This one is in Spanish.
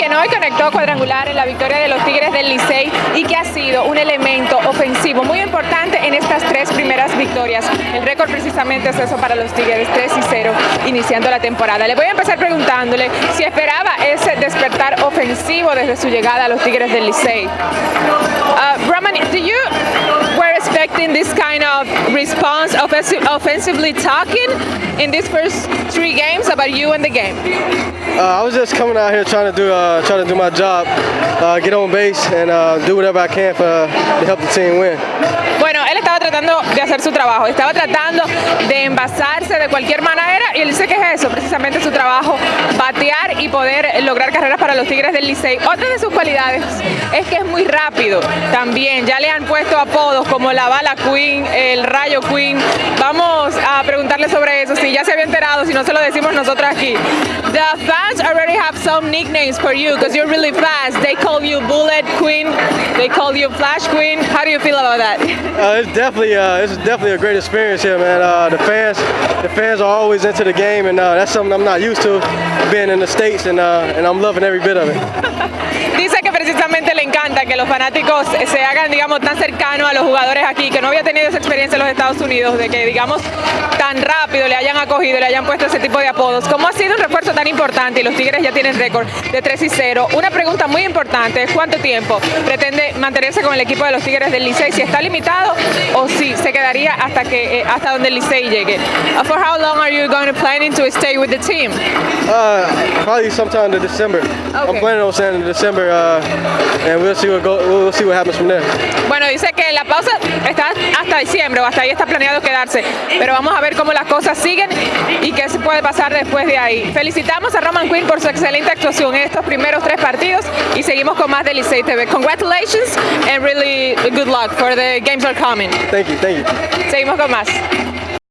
quien hoy conectó cuadrangular en la victoria de los Tigres del Licey y que ha sido un elemento ofensivo muy importante en estas tres primeras victorias. El récord precisamente es eso para los Tigres, 3 y 0, iniciando la temporada. Le voy a empezar preguntándole si esperaba ese despertar ofensivo desde su llegada a los Tigres del Licey. Uh, expecting this kind of response, offensive, offensively talking, in these first three games about you and the game? Uh, I was just coming out here trying to do uh, trying to do my job, uh, get on base, and uh, do whatever I can for, to help the team win. Bueno, él estaba tratando de hacer su trabajo, estaba tratando de envasarse de cualquier manera y él dice que es eso, precisamente su trabajo, batear y poder lograr carreras para los Tigres del Licey. Otra de sus cualidades es que es muy rápido también, ya le han puesto apodos como la bala Queen, el rayo Queen. Vamos a preguntarle sobre eso, si ya se había enterado, si no se lo decimos nosotros aquí. The fans already have some nicknames for you because you're really fast. They call you Bullet Queen, they call you Flash Queen. How do you feel about that? Uh, it's definitely uh, it's definitely a great experience here, man. Uh, the fans the fans are always into the game, and uh, that's something I'm not used to being in the states, and uh, and I'm loving every bit of it. Dice que precisamente le encanta que los fanáticos se hagan, digamos, tan cercanos a los jugadores aquí, que no había tenido esa experiencia en los Estados Unidos, de que, digamos, tan rápido le hayan acogido, le hayan puesto ese tipo de apodos. ¿Cómo ha sido un refuerzo tan importante y los Tigres ya tienen récord de 3 y 0? Una pregunta muy importante es cuánto tiempo pretende mantenerse con el equipo de los Tigres del Licey, si está limitado o si se quedaría hasta que eh, hasta donde el Licey llegue. Uh, for how long are you going to planning to stay with the team? Uh, probably sometime in December. I'm planning on staying in December, uh, and we'll see what go, we'll see what happens from there. Bueno, dice que la pausa está hasta diciembre o hasta ahí está planeado quedarse, pero vamos a ver cómo las cosas siguen y qué se puede pasar después de ahí. Felicitamos a Roman Quinn por su excelente actuación en estos primeros tres partidos y seguimos con más de Licey TV. Congratulations and really good luck for the games are coming. Thank you, thank you. Seguimos con más.